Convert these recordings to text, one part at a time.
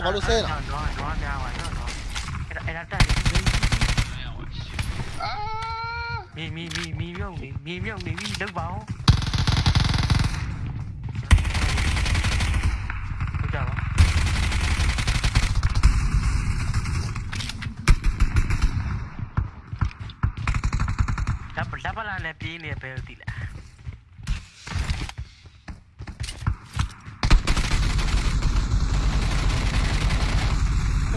no, ma lo sei no. No, no, lah?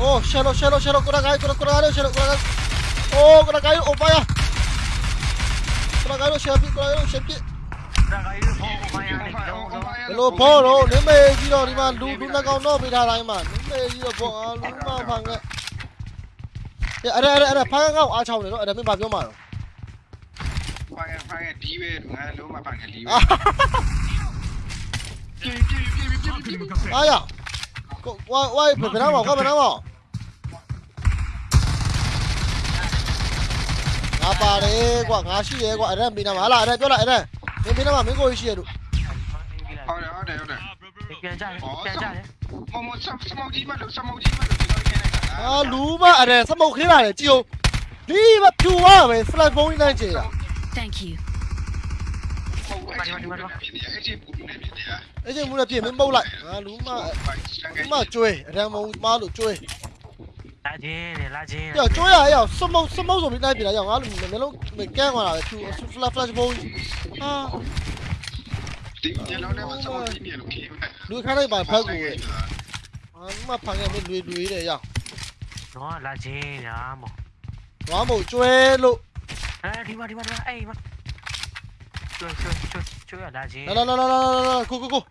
Oh, shallow, shallow, shallow. Kurang ayo, kurang, kurang ayo, shallow, kurang ayo. Oh, kurang ayo, upaya. Kurang ayo, shape, kurang ayo, shape. Hello, ball, oh, ni me gì rồi, đi mà, lu, lu nó cao nó bị thà này mà, ni me gì rồi, ball, lu mà phang cái. Dạ, ở đây, ở đây, ở đây, phang cái ngao, à chào này nó, ở đây mới vào vô mà. Phang cái, phang cái, đi về, đúng rồi, lu mà phang cái đi về. Ai à? Qua, qua, phải phải nào mà, qua phải nào mà. င်းမေကြီးတော့ဒီမှာလူလူနှကောင်တော့ပေးထားတိုင်းမှာနင်းမေကြီးတော့ဘောအားလူမဖန်ကဲအဲ့အဲ့အဲ့အဲ့ဖန်ကောက်အားချောင်းနေတော့အဲ့ဒါမင်းဘာပြောမှာတော့ဖိုင်ဖိုင်ဒီပဲငါလုံးမဖိုင်ကလီပဲအာပြေးပြေးပြေးပြေးပြေးအားရကိုဝိုင်းဝိုင်းဘယ်နာမောကဘယ်နာမောငါပါတယ်ကွာငါရှိတယ်ကွာအဲ့ဒါမင်းနာမဟာလားအဲ့ဒါပြောလိုက်အဲ့ဒါမင်းမင်းနာမမင်းကိုရှိရလို့ဟုတ်တယ်ဟုတ်တယ်ဟုတ်တယ်ပြန်ကြတယ်ပြန်ကြတယ်မမစစမောကြီးမလို့စမောကြီးမလို့ဒီလိုခင်းလိုက်တာအာလူမအဲ့ဒါစမုတ်ခင်းလာတယ်ကြည့်အောင်ဒီမဖြူသွားပဲဖလက်ဖုန်းကြီးလိုက်ကြည့်တာ Thank you. ဟုတ်အဲ့ဒီမှာဖြစ်နေအဲ့ဒီပူနေဖြစ်နေတာအဲ့ချင်းမူနဲ့ပြင်မင်းပုတ်လိုက်အာလူမလူမကျွေးအရန်မုံမားလို့ကျွေး 拉筋的，拉筋。呀，追啊！呀，什么什么时候来比来？呀，我们没弄没干过了，就就 flash flash ball 啊。lui khai đây bài phơi rồi. À, mà phang em mới lui lui đấy ya. Nó là gì nhá mồ. Nó mồ chơi lụ. Ê đi mà đi mà đi mà, ê mà. Chơi chơi chơi chơi ở là gì? Đó đó đó đó đó, cô cô cô.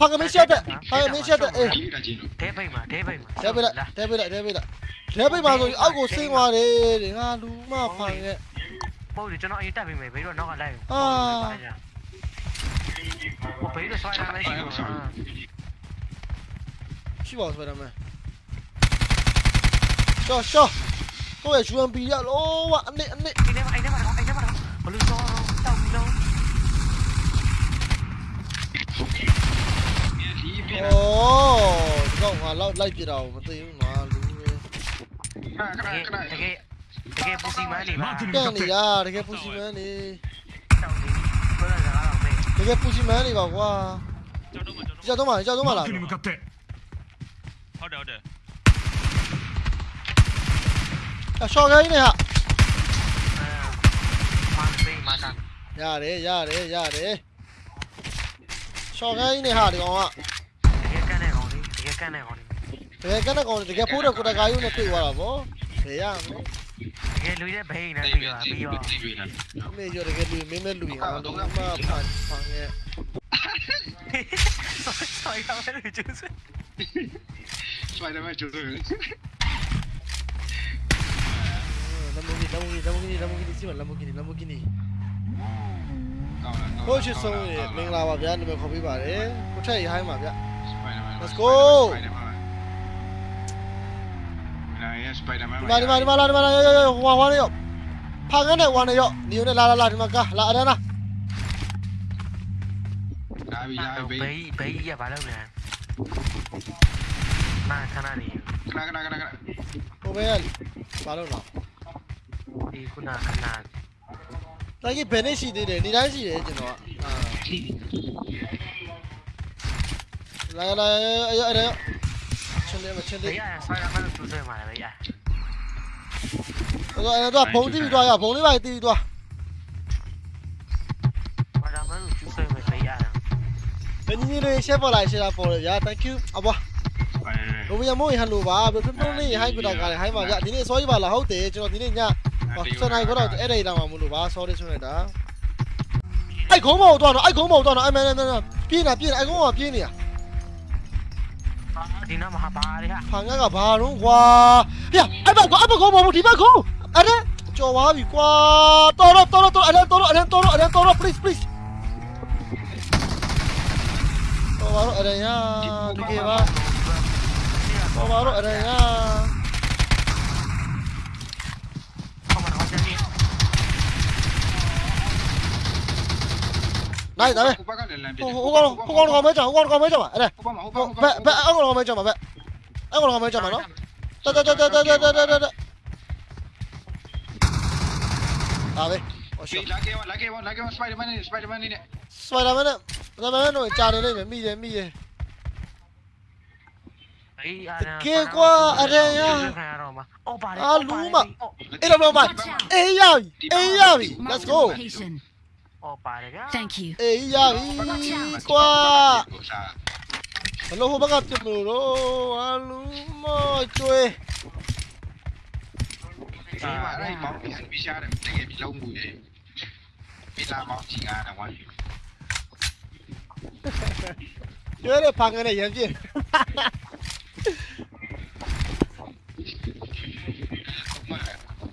방금 1시한테 방금 1시한테 대박이마 대박이마 대박이다 대박이다 대박이다 대박이 맞아 아고 생활에 내가 루마 방에 bôi thì cho nó yên tại vì mày bấy rồi nó ở đây. Ờ một bấy rồi xoay ra đấy chứ bỏ xoay ra mày cho cho. Không phải chú em bị ạ Anh ạ anh đi anh đi. Anh anh mà anh anh mà anh đấy anh. có lưu cho. ပြင်းတာဒီကောင်ငါလောက်လိုက်ပြတာကိုမသိဘူးငါလူပဲခဏခဏတကယ်တကယ်ပူစီမန်းနေပါတန်နေရတကယ်ပူစီမန်းနေတကယ်ပူစီမန်းနေပါကွာကျွန်တော်တို့ကျွန်တော်တို့မလားကျွန်တော်တို့မလားဟုတ်တယ်ဟုတ်တယ်အရှော့ကိုင်းနေဟာရတယ်ရတယ်ရတယ်ရှော့ကိုင်းနေဟာဒီကောင်က ကယ်ကန်နေကောင်လေးတကယ်ကနေကောင်တကယ်ဖိုးတဲ့ကိုတကာယူနဲ့တွေ့သွားတာဗောဘယ်ရမလဲတကယ်လူရဲ့ဘိန်းနဲ့ပြီးတော့ပြီးတော့ဒီလာအမေရောတကယ်လူမင်းမဲလူရင်အောင်တော့မဖန်ဖန်ရဲ့ဆော်ရမယ်လို့ကျူးစစပိုင်ဒါမန်ကျိုးတယ်လမ်ဘိုဂီလမ်ဘိုဂီလမ်ဘိုဂီလမ်ဘိုဂီစီမလမ်ဘိုဂီလမ်ဘိုဂီကောင်းလားကိုချစ်ဆုံးရေမင်္ဂလာပါဗျာနာမည်ခေါ်ပေးပါတယ်ကိုထက်ရဟိုင်းပါဗျာစပိုင်ဒါမန် Let's go နားရစပိုင်ဒါမန်ဒီမှာဒီမှာဒီမှာလာဒီမှာလာရောရောဝါဝါရောဖာငန်းနဲ့ဝါနဲ့ရောနေုံနဲ့လာလာလာဒီမှာကလာအရနာဒါပြီးရပြီဘိန်းဘိန်းရပါလို့လဲနာခဏနေခဏခဏခဏခဏဟိုဘဲဘာလို့လားဒီခုနခဏတိုင်ကြီးဘယ်နဲ့ရှိသေးတယ်နေတိုင်းရှိတယ်ကျွန်တော်ကလာလာရရချင်းလေးမချင်းဘေးလေးရဆော်ရမယ်လို့ကျူးစဲမှာလေဘေးရတော့အဲ့ Đây đây ấy ấy đấy. Trên đây mà trên đi. Rồi, rồi, bóng đi rồi, bóng đi bài đi rồi. Ini ni siapa lai siapa boleh dạ, thank you. Apa? Kau punya mau ihan lupa, betul betul ni, hai kita kali, hai macam, ini sorry bala, hau teh, cuma ini ni ya. Pakistan hai kau dah, một dah lama mulu, bah, sorry này dah. Ai khổ kau mau tuan, ai khổ kau mau tuan, ai mana mana, pin à, pin, ai khổ mau pin ni ah. 你那么哈巴的哈？喊俺个巴龙瓜，哎呀，哎把瓜，哎把瓜，毛毛提把瓜，哎嘞，叫娃比瓜，到了到了到了，哎嘞到了哎嘞到了哎嘞到了，please please。Baru ada ya, di kira. Baru ada ya. နိုင်ဒါပဲဟိုဘက်ကလည်းလမ်းပြဟိုဟိုကောင်ဟိုကောင်ကောင်မဲကြောင်ဟိုကောင်ကောင်မဲကြောင်ပါအဲ့ဒါဟိုဘက်မှာဟိုဘဟိုက်ဘက်ဘက်အောက်ကောင်မဲကြောင်ပါဘက်အဲ့ကောင်ကမှကြမှာနော်တက်တက်တက်တက်တက်တက်တက်တက်အားပဲဟောရှေ့လာကေဝလာကေဝလာကေဝစပိုက်ဒါမန်နဲ့စပိုက်ဒါမန်နဲ့စပိုင်ဒါမန်နဲ့ဒါမန်တို့ကြာနေလိမ့်မယ်မိတယ်မိတယ်အေးအာကေကွာအရင်ရခံရတော့မှာအော်ပါတယ်အာလူမအဲ့တော့တော့မအေးရပြီအေးရပြီ let's go Thank you. 에이 야 이과. Hello ho bagat tu bro. Alu mo chui. Thế mà à, đây bóng bị hẳn visa này, cái này bị lâu mùi đấy. Bị la bóng chỉ ngà là quá. Chưa được phang cái này em chứ.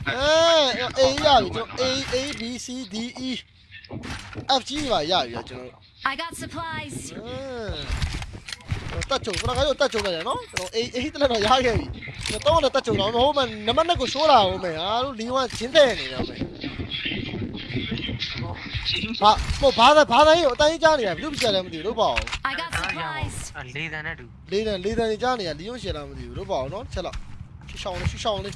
Ê, ý là ý, ý, B, C, D, E. F G ပါရပြီကျွန်တော် I got supplies. တက်ချုံကျွန်တော်ကတက်ချုံတယ်နော်ကျွန်တော်အေးအေးတလည်းတော့ရခဲ့ပြီကျွန်တော်တော့တက်ချုံတော့ဟိုမှာနမနက်ကိုရှိုးတာဟိုမယ်ဟာလို့လီဝမ်ချင်းတဲ့နေတယ်ဟိုမယ်ချင်းဘာဟိုဘာသာဘာသာရေးအတိုင်းကြားနေရဘယ်လိုပြကြလဲမသိဘူးလို့ပေါ့ I got supplies. လေးတန်းနဲ့တူလေးတန်လေးတန်ကြားနေရလီယွန်ရှယ်လာမသိဘူးလို့ပေါ့နော်ချက်လောက်ရှူရှောင်းလေးရှူရှောင်းလေး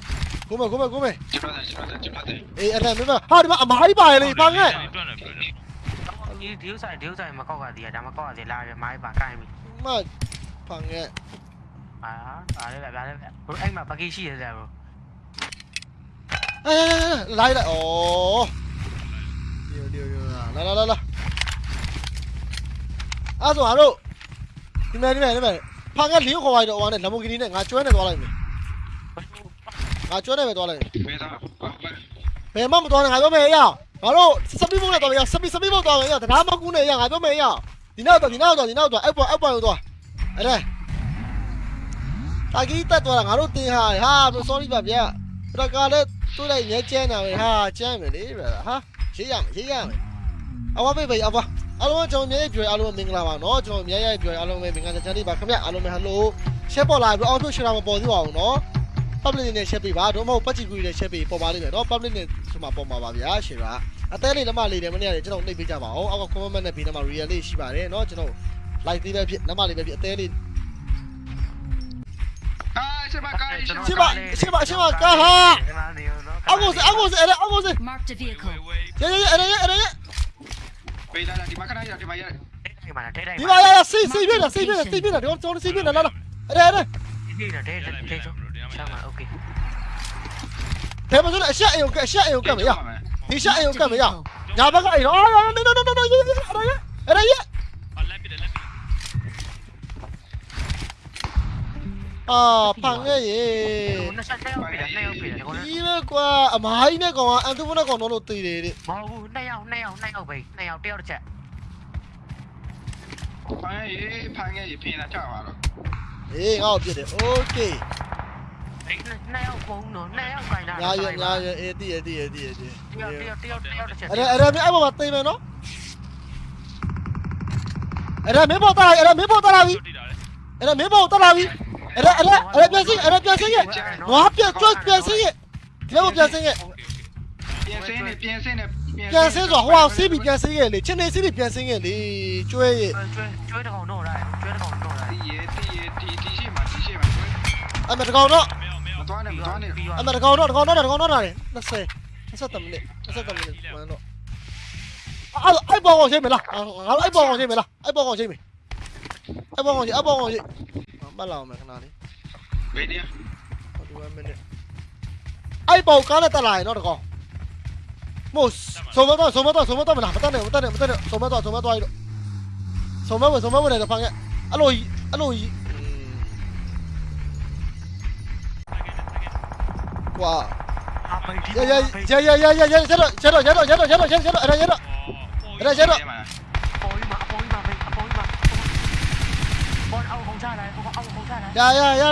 고메 고메 고메 집안에 집안에 집안에 에이 anh em nữa ha đi mà mà đi bài này băng ấy đi thiếu sai thiếu mà có cả gì à? đang mà có cả gì là máy bằng cái mình. Mà bằng ấy. À à đây là đây là anh mà bằng cái gì rồi à lại lại. Ồ. Điều điều điều là là là là. À rồi à rồi đi vâng này đi này đi này phang cái liu khỏi đồ anh này làm một cái này ngã chuối này qua lại mình ငါကျွဲတယ်ပဲသွားလိုက်မယ်ဘယ်မှမသွားနဲ့ငါပြောမယ်အေးရငါတို့စပီးဘုံနဲ့သွားမယ်ရစပီးစပီးဘုံသွားမယ်ရတရားမကူနဲ့ရငါပြောမယ်အေးရဒီနောက်တော့ဒီနောက်တော့ဒီနောက်တော့အဲ့ပေါ်အဲ့ပေါ်တော့အဲ့ဒါတာကြီးတက်သွားတာငါတို့တင်ဟာဟာ sorry ပါဗျာပရကာလည်းသူ့လိုက်ရဲကျန်းတာပဲဟာကျန်းမယ်လေဗျာဟာရေးရမယ်ရေးရမယ်အဝဘေးဘေးအဝအားလုံးကျွန်တော်မြဲပြောအားလုံးမင်္ဂလာပါနော်ကျွန်တော်မြဲရပြောအားလုံးပဲမင်္ဂလာချမ်းလေးပါခင်ဗျအားလုံးပဲဟယ်လို share ပေါ်လာပြီးအောက်ထုတ် share မပေါ်သေးပါဘူးနော် public နဲ့ချက်ပေးပါတို့မဟုတ်ပတ်ချီကူနဲ့ချက်ပေးပေါ်ပါလိမ့်မယ်နော် public နဲ့ဆိုမှပေါ်ပါပါဗျာရှင်ကအသေးလေးလက်မလေးတယ်မနေ့ကကျွန်တော်နှိပ်ပေးကြပါအောင်အောက်က comment နဲ့ဘေးနားမှာ real လေးရှိပါတယ်နော်ကျွန်တော် live လေးပဲဖြစ်လက်မလေးပဲဖြစ်အသေးလေးရှင်းပါကားရှင်းပါရှင်းပါရှင်းပါကားဟာအကိုစအကိုစအဲ့အကိုစ mark the vehicle ရရရအဲ့ရအဲ့ရပေးလာဒီမှာခဏရဒီမှာရဒီမှာတဲ့တိုင်းဒီမှာရစီစီပြည့်တာစီပြည့်တာစီပြည့်တာဒီတော့စီပြည့်တာလာလာအဲ့အဲ့ဒီနေတယ်တဲ့တဲ့ ချမ်းပါโอเค ဘယ်မှာဆိုလဲအရှက်အိမ်ကိုအရှက်အိမ်ကိုကတ်မရဒီရှက်အိမ်ကိုကတ်မရ Dạ. ညာဘက်ကအိမ်တော့အော်နော်နော်နော်နော်ရရအဲ့ဒါရအဲ့ဒါရ အာလက်ပြတယ်လက်ပြ အာဖန်ရဲ့ရေ နှစ်ဆက်တဲ့ရောက်ပြီနှစ်ရောက်ပြီဒီကော ဒီလေကွာအမားကြီးနဲ့ကောင်ကအန်တူဘနဲ့ကောင်တော့လို့တည်တယ်တဲ့ မဟုတ်ဘူးနှစ်ယောက်နှစ်ယောက်နှစ်ယောက်ပဲနှစ်ယောက်တယောက်တစ်ချက် ဖန်ရေဖန်ရေပြင်လာကြပါတော့ အေးငါ့ကိုပြစ်တယ်โอเค နှစ်ယောက်ပုံတော့နှစ်ယောက်ခိုင်းတာညာရညာရအေးတည်ရတည်ရတည်ရတည်တယောက်တယောက်တယောက်တယောက်တစ်ချက်အဲ့ဒါအဲ့ဒါမင်းအဲ့ပေါ်မှာတိမ်မယ်နော်အဲ့ဒါမင်းပေါ်တာအဲ့ဒါမင်းပေါ်တာလာပြီအဲ့ဒါမင်းပေါ်တာလာပြီအဲ့ဒါအဲ့ဒါအဲ့ဒါပြန်စင်းအဲ့ဒါပြန်စင်းရဲ့ငွားပြန်ကျွတ်ပြန်စင်းရဲ့ဒီဘက်ပြန်စင်းရဲ့ပြန်စင်းနေပြန်စင်းနေပြန်စင်းဆိုဟိုအောင်စီးပြီးပြန်စင်းရဲ့လေချင်းနေစီးပြီးပြန်စင်းရဲ့လေကျွဲရဲ့ကျွဲတကောင်တော့ရတယ်ကျွဲတကောင်တော့ရတယ်ဒီရဲ့ဒီရဲ့ဒီဒီရှိမှာဒီရှိမှာကျွဲအဲ့မတကောင်တော့ မင်းမင်းမသွားနဲ့မသွားနဲ့ပြီးအမတကောင်တော့တကောင်တော့တကောင်တော့လာတယ်20 20မိနစ်20မိနစ်မှန်တော့အဲ့အဲ့ပေါ်ကောင်ရှိမလားငါတို့အဲ့ပေါ်ကောင်ရှိမလားအဲ့ပေါ်ကောင်ရှိမအဲ့ပေါ်ကောင်ရှိအဲ့ပေါ်ကောင်ရှိမလာအောင်မယ်ခဏလေးဘယ်နေရ41 minute အဲ့ပေါ်ကားနဲ့တက်လာရင်တော့တကောင်မို့ဆုံးမတော့ဆုံးမတော့ဆုံးမတော့မလားမတက်နဲ့မတက်နဲ့မတက်နဲ့ဆုံးမတော့ဆုံးမတော့ရတော့ဆုံးမဝဆုံးမဝတယ်ဖန်ကအဲ့လိုအဲ့လို Wow. Ya, ya, ya, ya, ya, ya, chết rồi, chết rồi, chết rồi, chết rồi, chết rồi, chết rồi, chết rồi, chết rồi. Chết rồi. Dạ, dạ, dạ.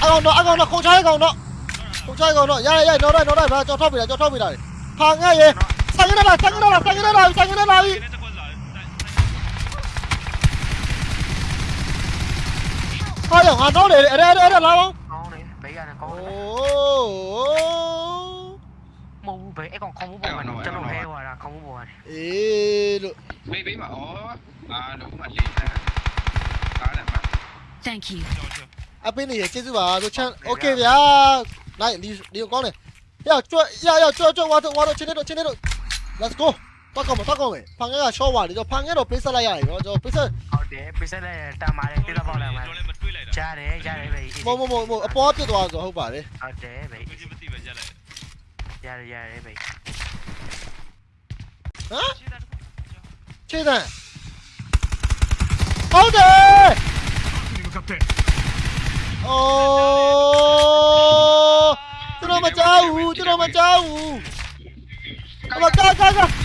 Ăn con nó, ăn con nó, không chơi con nó. Không chơi con nó. Dạ, dạ, dạ nó đây, nó đây, cho cho mình này, cho cho mình này. Thằng ngay vậy. Sang cái này, sang cái này, sang cái này, sang cái này. Thôi, thằng nó để ở đây, ở đây là không? လေးရတယ်ကောင်းတယ်မဟုတ်ဘူးပဲအဲ့ကောင်ခေါင်းမိုးပေါ်မှာကျွန်တော်လဲသွားတာခေါင်းမိုးပေါ်ကနေအေးလို့မေးပေးပါဩအာလုံးမလေးတာကားလည်းပါ Thank you အပင်းနေရကျေးဇူးပါဆိုချမ်း Okay ဗျာနိုင်ဒီဒီကောင်းတယ်要转要要转转挖头挖头，前天头前天头，Let's go，打高嘛打高嘛，旁边个小娃哩，就旁边头比赛来呀，就比赛 돼. 비싸네. 다 말해. 뛰다 보라 말. 잘해. 잘해. 베이. 뭐뭐뭐 뭐. 아빠 앞에 도와서 하고 봐래. 아, 돼. 베이. 잘해. 잘해. 베이. 어? 최단. 아우데! 이거 갑대. 어. 들어맞자 우. 들어맞자 우. 아마 가가 가. 가.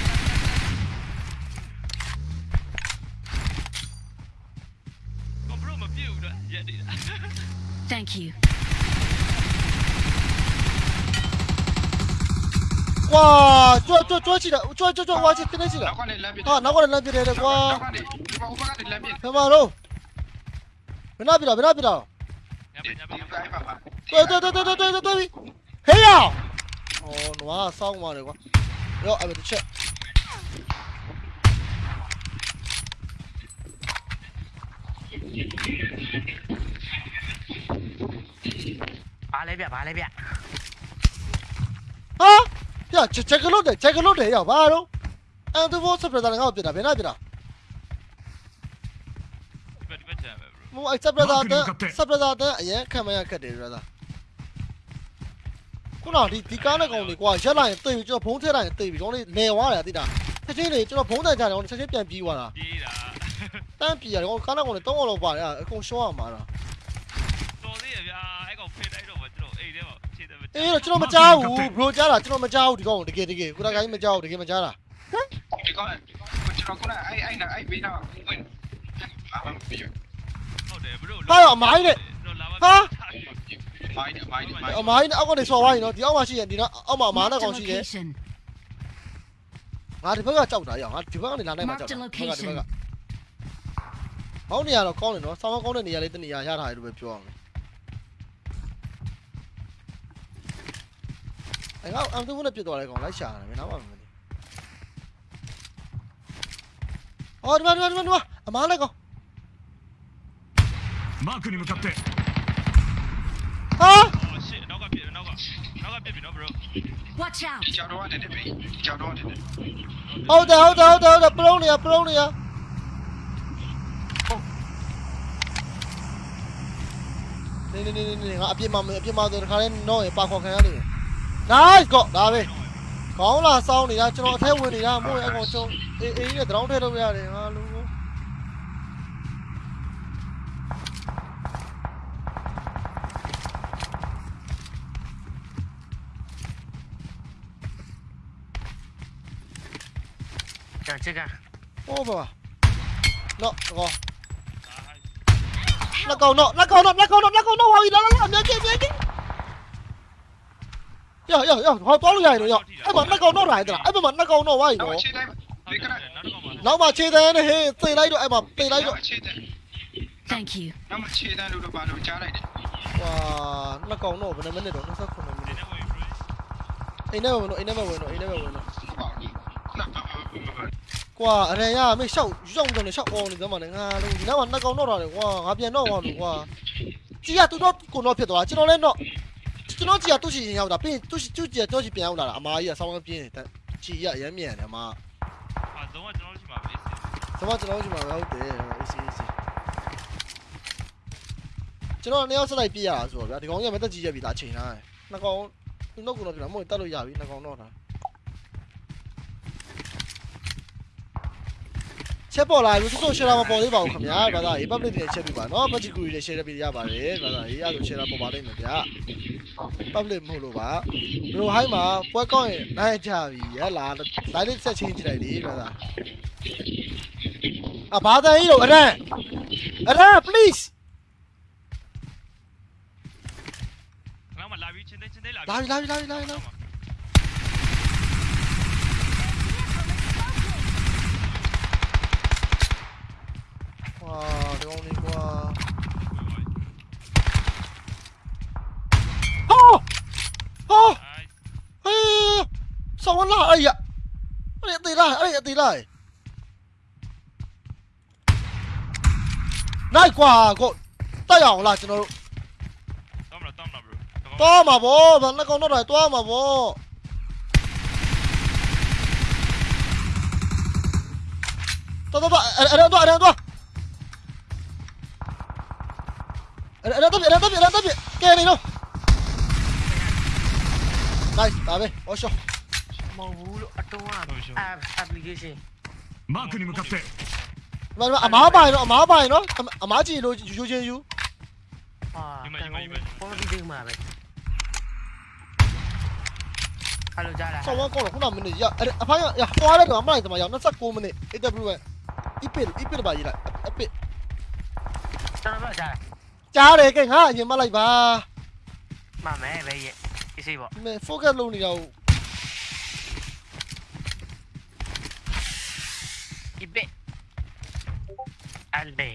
Thank you. 哇，抓抓抓起来，抓抓抓挖起，跟得起来。啊，拿过来扔别人的哇。干嘛喽？别拿别了，别拿别了。对对对对对对对对，嘿呀！哦，我上嘛的哇，哟，哎，别去。Thank you. 切， ဘာလဲဗျဘာလဲဗျ 啊，呀，这这个路的，这个路的要把喽，俺都我这边的人我别的，别那别的， ဘယ်ဘက်ချာပဲဘရို 我哎这边的的，这边的的，哎，看没呀，看的这的。ခုနဒီဒီကားနဲ့ကောင်တွေကွာရက်လိုက်ရင်တိတ်ပြီးကျွန်တော်ဖုံးထည့်လိုက်ရင်တိတ်ပြီးကျွန်တော်လေးနေသွားတယ်တိတာချက်ချင်းလေးကျွန်တော်ဖုံးတိုင်ကြတယ်ကျွန်တော်ချက်ချင်းပြန်ပြီးသွားတာ ပြေးတာ တန်းပြေရတယ်ကောင်ကားနဲ့ကောင်တွေတောင်းအောင်လောက်ပါတယ်အကုန်ရှော့ရမှာလား တော် အေးတော့ကျွန်တော်မကြောက်ဘူးဘရိုကြားတာကျွန်တော်မကြောက်ဘူးဒီကောင်တကယ်တကယ်ကိုတကိုင်းမကြောက်ဘူးတကယ်မကြားတာဒီကောင်ကျွန်တော်ကအဲ့အဲ့အဲ့ဘေးတော့ဝင်အာမပြေဟုတ်တယ်ဘရိုဟာအမိုင်းနဲ့တော့လာပါဟာမိုင်းမိုင်းမိုင်းအမိုင်းနဲ့အောက်ကနေဆော်သွားရင်နော်ဒီအောက်မှာရှိရင်ဒီနော်အောက်မှာအမားနဲ့ Marked ကောင် a ရှိတယ် location. ငါဒီဘက်ကကြောက်တာရအောင်ငါဒီဘက်ကနေလာနိုင်မှာကြောက်တာဒီဘက်ကဒီဘက်ကဟောင်းနေရတော့ကောင်းတယ်နော်ဆောင်းကောင်းတဲ့နေရာလေးတနေရာရထားတယ်လို့ပဲပြောအောင် အဲ့ကောင်အမ်တူနဲ့ပြစ်သွားတယ်ကောင်လိုက်ရှာတယ်မင်းနောက်မှမသိအော်ဒီမှာဒီမှာဒီမှာအမားနဲ့ကောင် マークに向かって ဟာ အော်ရှစ်နောက်ကပြေနောက်ကနောက်ကပြေပြီနော်ဘရို Watch out. ကြောက်တော့တယ်ဘေးကြောက်တော့တယ် ဟုတ်တယ်ဟုတ်တယ်ဟုတ်တယ်ဟုတ်တယ်ပလုံးနေရပလုံးနေရနေနေနေနေငါအပြစ်မအပြစ်မဆိုတခါလဲတော့ရပါခေါ်ခံရနေတယ် nice ကောဒါပဲကောင်းလာစောင်းနေတာကျွန်တော်အထက်ဝင်နေတာမို့ရ đấy cọ đá về có là sau này ra cho nó theo người này ra mỗi anh còn cho ý ý để đóng theo đâu ra để mà luôn Chàng chết cả, Ô bà Nọ, gò Lá cầu nọ, lá cầu nọ, lá cầu nọ, lá cầu nọ, hoàng gì đó, lá cầu nọ, kia, kia, kia ကြီးယောယောယောဟောတော်လို့ရရင်တော့ယောအဲ့မှာလက်ကောင်တော့လာတယ်လားအဲ့မှာလက်ကောင်တော့ဝါပြီတော့နော်ခြေတိုင်းဒီကနနောက်တော့မှနောက်မှခြေတန်းနဲ့ဟေးသိလိုက်တော့အဲ့မှာသိလိုက်တော့ခြေတိုင်း Thank you. နောက်မှခြေတိုင်းလို့တော့ပါလို့ကြားလိုက်တယ်ဝါလက်ကောင်တော့ဘယ်နှမိနစ်တော့29မိနဒီစ်နေ့ဝင်ဘရိုအိမ်ထဲမှာဝင်တော့အိမ်ထဲမှာဝင်တော့အိမ်ထဲမှာဝင်တော့ဟုတ်ပါဘူးနော်ကွာအရန်ရမေးရှောက်ရှောက်တော့နေရှောက်အောင်နေသမ်းမနဲ့ငါလို့ဒီနောက်မှာနှစ်ကောင်တော့တာလေကွာငါပြန်တော့သွားလို့ကွာကြီးကသူတော့ကိုတော့ဖြစ်သွားကျွန်တော်လည်းတော့ ကျွန်တော်ကြီးကသူ့ရှိရင်ရောက်တာပြီးသူ့သူ့ကြီးကတော့ကြီးပြန်ရောက်လာတာအမားကြီးကဆောင်းပြင်းတယ်ကြီးရရမ်းမြန်တယ်အမားဟာတော့ကျွန်တော်ရှိမှာပဲကျွန်မကျွန်တော်ရှိမှာပဲဟုတ်တယ်အေးစီအေးစီကျွန်တော်နှစ်ယောက်ဆက်လိုက်ပြရတာဆိုတော့ဗျာဒီကောင်ကြီးကမတက်ကြီးရက်ပြီလားချိန်ထားတယ်နှစ်ကောင်သူတော့ကိုတော့ပြတာမဟုတ်တက်လို့ရပြီနှစ်ကောင်တော့တာချက်ပေါ်လာလို့စိုးစိုး share မပေါ်သေးပါဘူးခင်ဗျာဘာသာရေး public တွေချက်ပြပါနော် budget ကူတွေ share ပြရပါတယ်ဘာသာရေးအဲ့လို share ပေါ်ပါလိမ့်မယ်ဗျာ public မဟုတ်လို့ပါဘလိုဟိုင်းမှာပွဲကောင်းရင်နိုင်ကြပြီရလာ live လေးဆက်ချင်းကြည့်လိုက်လေဘာသာအဘာသာရေးတော့အရန်အရန် please နောက်မှလာပြီးချင်းတဲ့ချင်းတဲ့လာလာပြီလာပြီလာပြီလာပြီလာပြီဝါဒီကောင်လေး Oh! Ay! Sao wala? Ay! Ano yung tila? Ano yung lại Nay quả Cô! Tay hỏng lại cho nó... Tóm là tóm là bro. Tóm mà bố! Bạn nó không nó đòi tóm mà bố! Tóm tóm tóm! Ở đây tóm! Ở đây tóm! Ở đây tóm! Ở đây tóm! Ở đây tóm! Ở đây tóm! Kê này đâu! Nice, tabi. Osho. Mongol Atoan application. Mark ni mukatte. Wala, ama bai no, ama bai no. Ama ji lo yu yu yu. Ah. Ko đi đi mà vậy. Hello Jara. Sao wa ko lo kuna mini à, Ada apa ya? Ya, kwa le do mai tama ya. Na sak ko mini. AW. Ipil, ipil ba ji la. Ipil. Sao ba Jara. Cha de cái ha, yin ma lai ba. Mà mẹ vậy vậy. မိနစ် AW ပဲ ipit ipit ပါရေးလိုက် ipit ကျွန်တော်ကြား ကြားတယ်ကဲငါအရင်မလိုက်ပါ မှန်မယ်ပဲရဲ့ဒီစိပေါ့ ဒီမဲ့ focus လုပ်နေတာကို ဒီဘက်အလ်ဘေ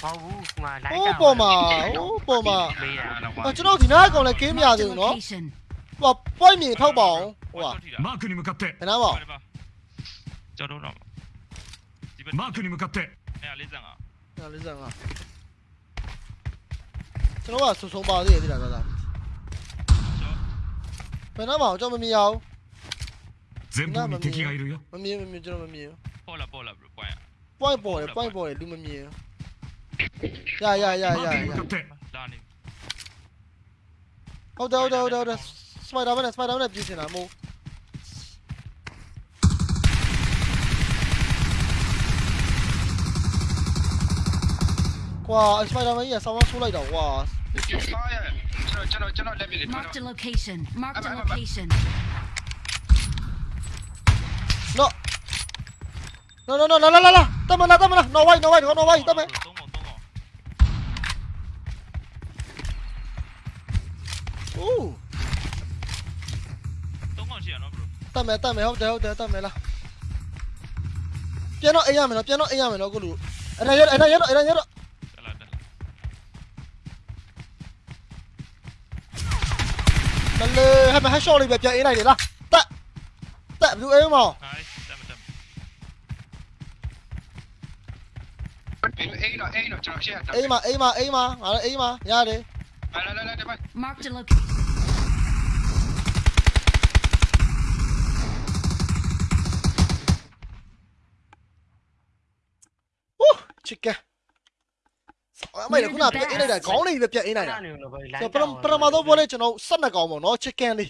ဟောဘူးမှာလိုက် ဟိုးပေါ်မှာဟိုးပေါ်မှာ မေးတာ ကျွန်တော်ဒီနားကောင်လည်း game မရ Marked သေး a ဘူးနော် location. ဟို point မြင်ထောက်ပါအောင်ဟိုက マークに向かって ဘယ်နားပါ ကျော်တော့တော့ဒီဘက် マークに向かって အဲ့လေးစံက 45ကျွန်တော်ကဆုံဆုံပါသေးတယ်ဒီလားဒါဘ ယ်နားပါအောင်ကျွန်တော်မမြင်ရအောင် 前方に敵がいるよ မမြင်မမြင်ကျွန်တော်မမြင် ပေါ်လာပေါ်လာ bro ပွိုင်း point ပေါ်တယ် point ပေါ်တယ်လူမမြင်ရရရရ マ ရ ークに ရ 向かって လာနေ ဟုတ်တယ်ဟုတ်တယ်ဟုတ်တယ်ဟုတ်တယ်စပိုက်ဒါမန်နဲ့စပိုက်ဒါမန်နဲ့ပြေးနေတာမို့ကွာစပိုက်ဒါမန်ကြီးကဆောင်းဆိုးလိုက်တော့ကွာ စားရကျွန်တော်ကျွ channel, channel, channel, let me lead. Marked a location. Marked a location. No. No, no, no, no, no, no, no. Tao mình là, tao mình. No way, no way, no way, tao mình. Ooh. Tao mình, tao mình không thể, không thể, tao mình là. Piano, ella me lo, piano, ella me lo, guru. Era yo, era yo, era yo. 널레 하면 해쇼리 맵자 이나이 되나? 따! 따! 누구 에이 뭐? A nó, A nó, chờ A mà, A mà, A mà, mà A mà, ra đi. Lại lại lại lại Mark the အိမ်မှာရတယ်လာလာလာဒီမှာ Marked a location. Woo chicken အမေကခုနပြန်အေးလိုက်တာခေါင်းလေးပဲပြန်အေးလိုက်တာနေလို့ပဲဆိုပရမပရမတော့ဘောလေကျွန်တော်12កောင်းပေါ့နော် chicken လေး